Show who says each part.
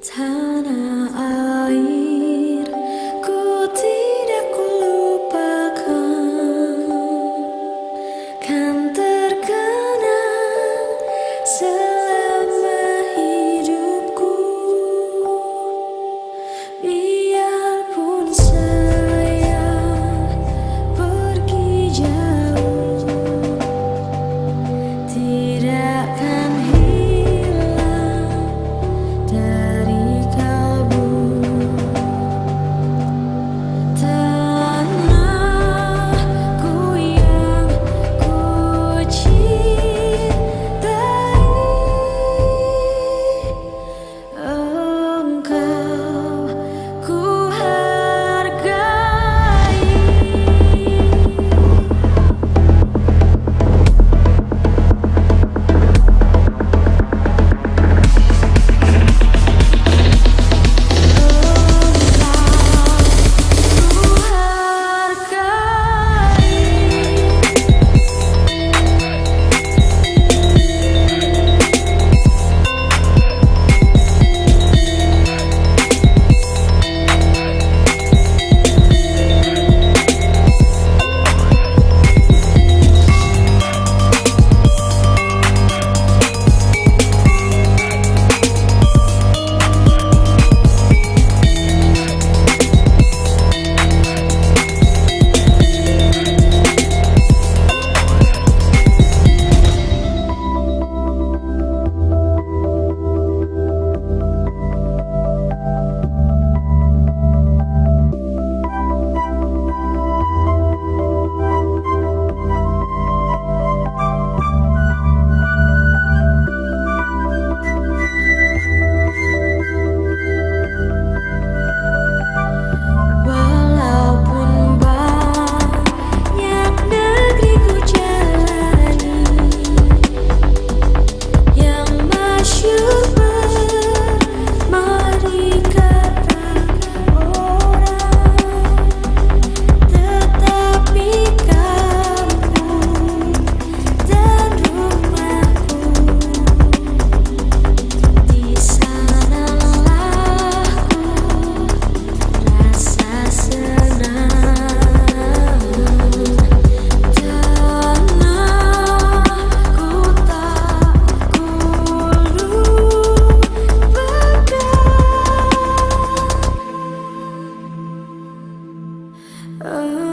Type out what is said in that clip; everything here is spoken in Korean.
Speaker 1: 사랑 Oh.